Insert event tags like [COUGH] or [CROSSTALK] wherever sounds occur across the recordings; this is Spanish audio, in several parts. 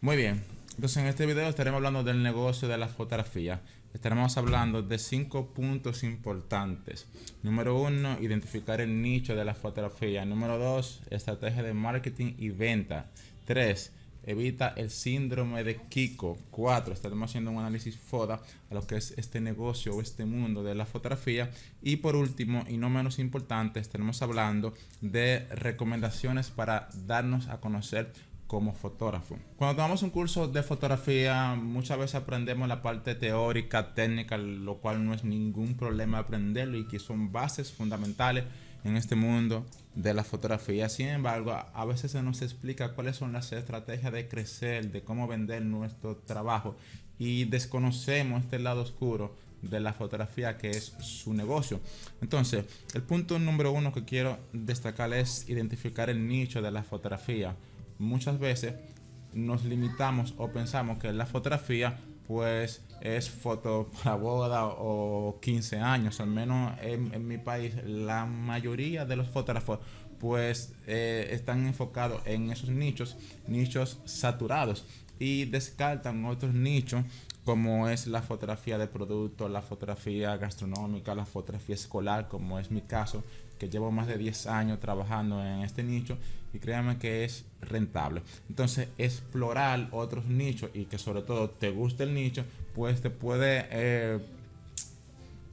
Muy bien, entonces en este video estaremos hablando del negocio de la fotografía. Estaremos hablando de cinco puntos importantes. Número uno, identificar el nicho de la fotografía. Número dos, estrategia de marketing y venta. Tres, evita el síndrome de Kiko. Cuatro, estaremos haciendo un análisis FODA a lo que es este negocio o este mundo de la fotografía. Y por último, y no menos importante, estaremos hablando de recomendaciones para darnos a conocer como fotógrafo. Cuando tomamos un curso de fotografía, muchas veces aprendemos la parte teórica, técnica, lo cual no es ningún problema aprenderlo y que son bases fundamentales en este mundo de la fotografía. Sin embargo, a veces se nos explica cuáles son las estrategias de crecer, de cómo vender nuestro trabajo y desconocemos este lado oscuro de la fotografía que es su negocio. Entonces, el punto número uno que quiero destacar es identificar el nicho de la fotografía muchas veces nos limitamos o pensamos que la fotografía pues es foto [LAUGHS] para boda o 15 años, al menos en, mi país la mayoría de los fotógrafos pues eh, están enfocados en esos nichos, nichos saturados y descartan otros nichos como es la fotografía de producto, la fotografía gastronómica, la fotografía escolar, como es mi caso, que llevo más de 10 años trabajando en este nicho y créanme que es rentable. Entonces, explorar otros nichos y que sobre todo te guste el nicho, pues te puede eh,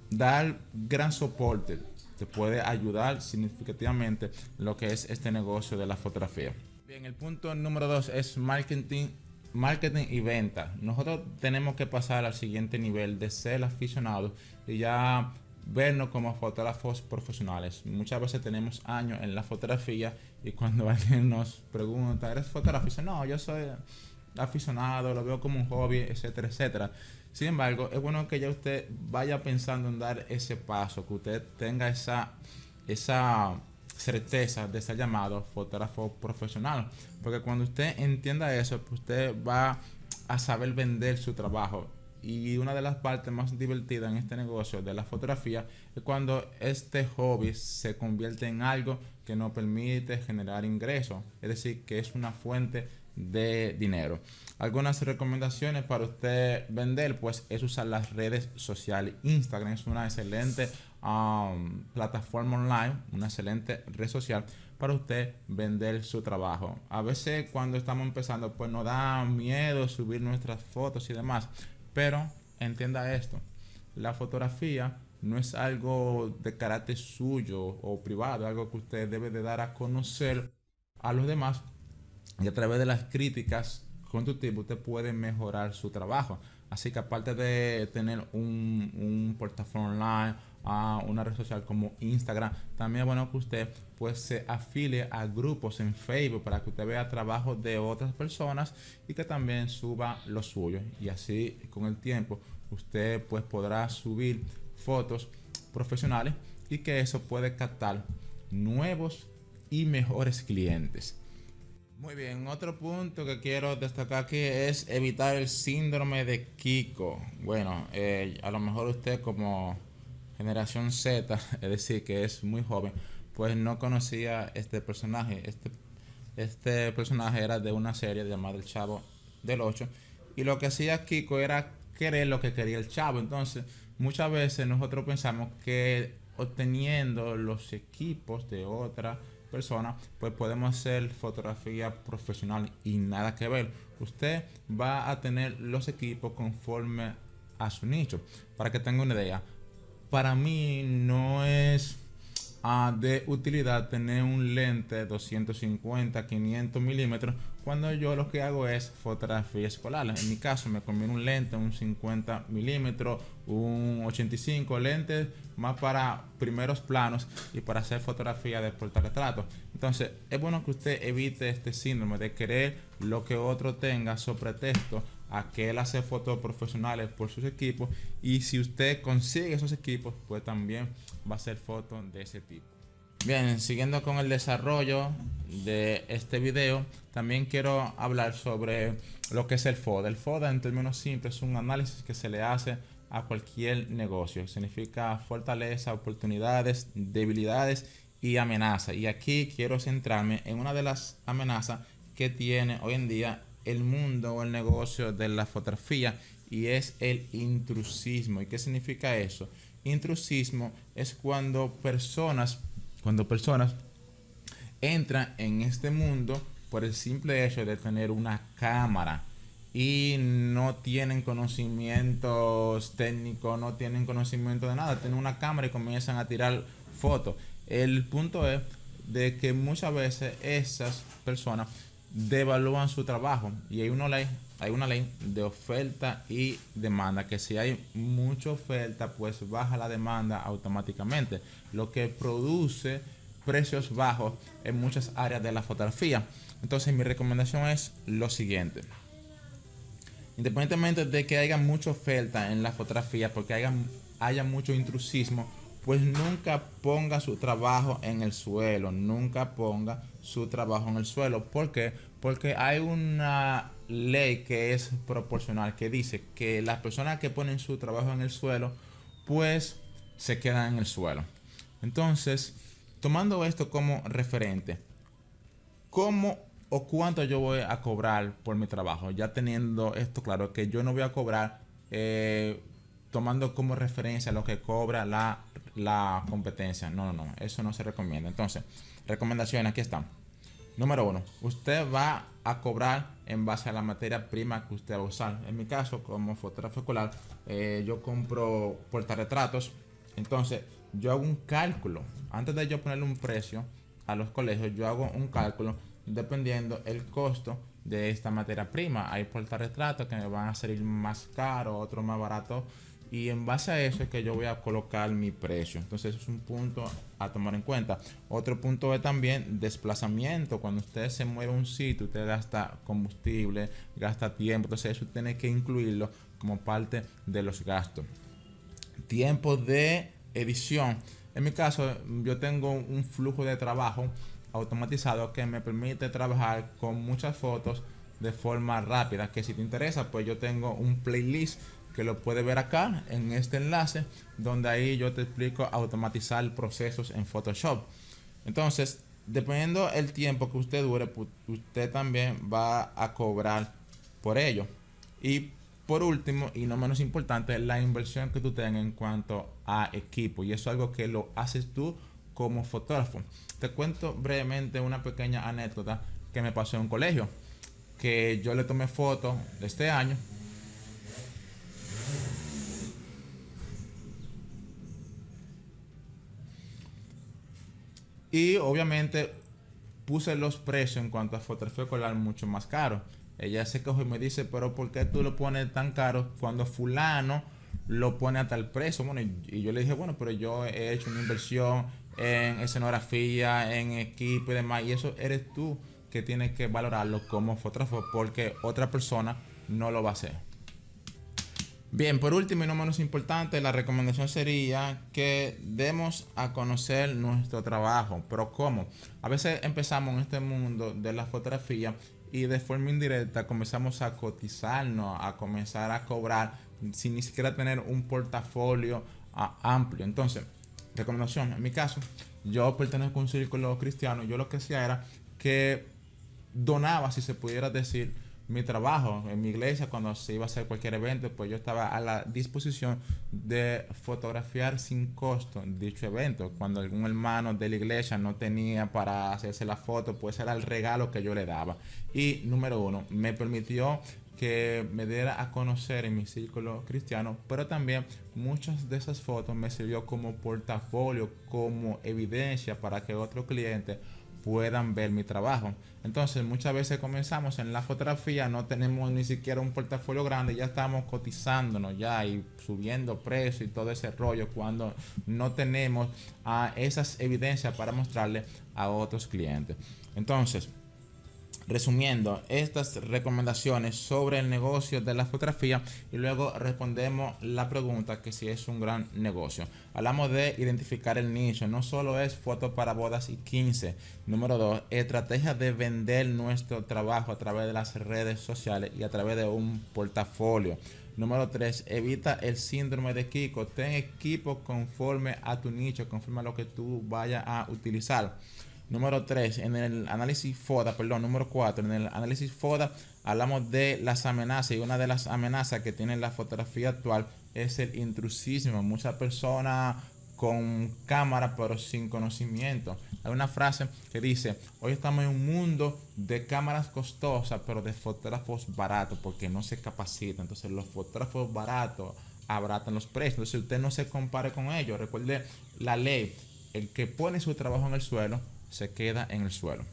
dar gran soporte, te puede ayudar significativamente lo que es este negocio de la fotografía. Bien, el punto número 2 es marketing marketing y venta. Nosotros tenemos que pasar al siguiente nivel de ser aficionados y ya vernos como fotógrafos profesionales. Muchas veces tenemos años en la fotografía y cuando [LAUGHS] alguien nos pregunta, ¿eres fotógrafo? dice, no, yo soy aficionado, lo veo como un hobby, etcétera, etcétera. Sin embargo, es bueno que ya usted vaya pensando en dar ese paso, que usted tenga esa, esa certeza de ser llamado fotógrafo profesional. Porque cuando usted entienda eso, pues usted va a saber vender su trabajo. Y una de las partes más divertidas en este negocio de la fotografía es cuando este hobby se convierte en algo que nos permite generar ingresos. Es decir, que es una fuente de dinero. Algunas recomendaciones para usted vender, pues es usar las redes sociales. Instagram es una excelente um, plataforma online, una excelente red social para usted vender su trabajo. A veces cuando estamos empezando, pues nos da miedo subir nuestras fotos y demás, pero entienda esto, la fotografía no es algo de carácter suyo o privado, algo que usted debe de dar a conocer a los demás y a través de las críticas constructivas usted puede mejorar su trabajo. Así que aparte de tener un, un portafolio online, a una red social como Instagram, también es bueno que usted pues se afilie a grupos en Facebook para que usted vea trabajo de otras personas y que también suba los suyos. Y así con el tiempo usted pues podrá subir fotos profesionales y que eso puede captar nuevos y mejores clientes. Muy bien, otro punto que quiero destacar aquí es evitar el síndrome de Kiko. Bueno, eh, a lo mejor usted como generación Z, [LAUGHS] es decir, que es muy joven, pues no conocía este personaje. Este, este personaje era de una serie llamada El Chavo del 8 y lo que hacía Kiko era querer lo que quería el Chavo. Entonces, muchas veces nosotros pensamos que obteniendo los equipos de otra persona, pues podemos hacer fotografía profesional y nada que ver. Usted va a tener los equipos conforme a su nicho. Para que tenga una idea, para mí no es ah, de utilidad tener un lente 250, 500 milímetros cuando yo lo que hago es fotografía escolar. En mi caso me conviene un lente, un 50 milímetros, un 85 lentes más para primeros planos y para hacer fotografía de portarretrato. Entonces es bueno que usted evite este síndrome de querer lo que otro tenga sobre texto a que él hace fotos profesionales por sus equipos y si usted consigue esos equipos pues también va a hacer fotos de ese tipo. Bien, siguiendo con el desarrollo de este video, también quiero hablar sobre lo que es el FODA. El FODA en términos simples es un análisis que se le hace a cualquier negocio. Significa fortaleza, oportunidades, debilidades y amenaza. Y aquí quiero centrarme en una de las amenazas que tiene hoy en día el mundo o el negocio de la fotografía y es el intrusismo. ¿Y qué significa eso? Intrusismo es cuando personas, cuando personas entran en este mundo por el simple hecho de tener una cámara y no tienen conocimientos técnicos, no tienen conocimiento de nada, tienen una cámara y comienzan a tirar fotos. El punto es de que muchas veces esas personas devalúan su trabajo. Y hay una ley hay una ley de oferta y demanda que si hay mucha oferta pues baja la demanda automáticamente lo que produce precios bajos en muchas áreas de la fotografía. Entonces mi recomendación es lo siguiente. Independientemente de que haya mucha oferta en la fotografía porque haya, haya mucho intrusismo pues nunca ponga su trabajo en el suelo, nunca ponga su trabajo en el suelo. ¿Por qué? Porque hay una ley que es proporcional que dice que las personas que ponen su trabajo en el suelo, pues se quedan en el suelo. Entonces, tomando esto como referente, ¿cómo o cuánto yo voy a cobrar por mi trabajo? Ya teniendo esto claro, que yo no voy a cobrar eh, tomando como referencia lo que cobra la la competencia. No, no, no, eso no se recomienda. Entonces, recomendaciones, aquí están. Número uno, usted va a cobrar en base a la materia prima que usted va a usar. En mi caso, como fotógrafo escolar, eh, yo compro portarretratos. Entonces, yo hago un cálculo. Antes de yo ponerle un precio a los colegios, yo hago un cálculo dependiendo el costo de esta materia prima. Hay portarretratos que me van a salir más caros, otros más baratos y en base a eso es que yo voy a colocar mi precio. Entonces es un punto a tomar en cuenta. Otro punto es también desplazamiento. Cuando usted se mueve un sitio, usted gasta combustible, gasta tiempo. Entonces eso tiene que incluirlo como parte de los gastos. Tiempo de edición. En mi caso, yo tengo un flujo de trabajo automatizado que me permite trabajar con muchas fotos de forma rápida. Que si te interesa, pues yo tengo un playlist que lo puedes ver acá en este enlace, donde ahí yo te explico automatizar procesos en Photoshop. Entonces, dependiendo el tiempo que usted dure, usted también va a cobrar por ello. Y por último, y no menos importante, la inversión que tú tengas en cuanto a equipo. Y eso es algo que lo haces tú como fotógrafo. Te cuento brevemente una pequeña anécdota que me pasó en un colegio. Que yo le tomé fotos de este año Y obviamente puse los precios en cuanto a fotografía escolar mucho más caro. Ella se coge y me dice, pero ¿por qué tú lo pones tan caro cuando fulano lo pone a tal precio? Bueno, y, yo le dije, bueno, pero yo he hecho una inversión en escenografía, en equipo y demás, y eso eres tú que tienes que valorarlo como fotógrafo porque otra persona no lo va a hacer. Bien, por último y no menos importante, la recomendación sería que demos a conocer nuestro trabajo. Pero ¿cómo? A veces empezamos en este mundo de la fotografía y de forma indirecta comenzamos a cotizarnos, a comenzar a cobrar sin ni siquiera tener un portafolio ah, amplio. Entonces, recomendación, en mi caso, yo pertenezco a un círculo cristiano, yo lo que hacía era que donaba, si se pudiera decir, mi trabajo en mi iglesia cuando se iba a hacer cualquier evento pues yo estaba a la disposición de fotografiar sin costo dicho evento. Cuando algún hermano de la iglesia no tenía para hacerse la foto pues era el regalo que yo le daba. Y número uno me permitió que me diera a conocer en mi círculo cristiano, pero también muchas de esas fotos me sirvió como portafolio, como evidencia para que otro cliente puedan ver mi trabajo. Entonces muchas veces comenzamos en la fotografía, no tenemos ni siquiera un portafolio grande, ya estamos cotizándonos ya y subiendo precio y todo ese rollo cuando no tenemos a esas evidencias para mostrarle a otros clientes. Entonces, resumiendo estas recomendaciones sobre el negocio de la fotografía y luego respondemos la pregunta que si es un gran negocio. Hablamos de identificar el nicho, no solo es fotos para bodas y 15. Número 2, estrategia de vender nuestro trabajo a través de las redes sociales y a través de un portafolio. Número 3, evita el síndrome de Kiko. Ten equipo conforme a tu nicho, conforme a lo que tú vayas a utilizar. Número 3, en el análisis FODA, perdón, número 4, en el análisis FODA hablamos de las amenazas y una de las amenazas que tiene la fotografía actual es el intrusismo. Muchas personas con cámara pero sin conocimiento. Hay una frase que dice, hoy estamos en un mundo de cámaras costosas pero de fotógrafos baratos porque no se capacitan. Entonces los fotógrafos baratos abratan los precios. Entonces usted no se compare con ellos. Recuerde la ley, el que pone su trabajo en el suelo se queda en el suelo.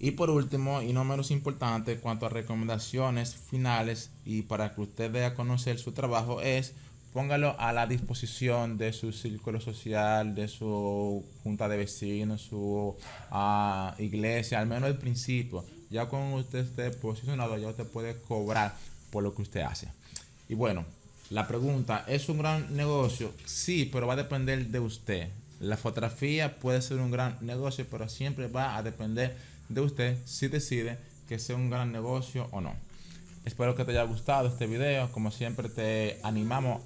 Y por último, y no menos importante, cuanto a recomendaciones finales y para que usted dé a conocer su trabajo es póngalo a la disposición de su círculo social, de su junta de vecinos, su uh, iglesia, al menos al principio. Ya cuando usted esté posicionado, ya usted puede cobrar por lo que usted hace. Y bueno, la pregunta, ¿es un gran negocio? Sí, pero va a depender de usted. La fotografía puede ser un gran negocio, pero siempre va a depender de usted si decide que sea un gran negocio o no. Espero que te haya gustado este video. Como siempre te animamos,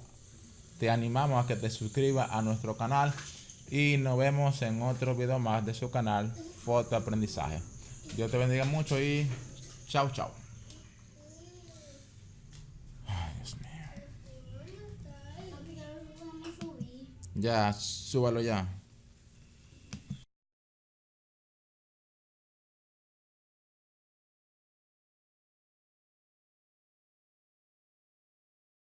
te animamos a que te suscribas a nuestro canal y nos vemos en otro video más de su canal Foto Aprendizaje. Dios te bendiga mucho y chao chao. Ya, súbalo ya.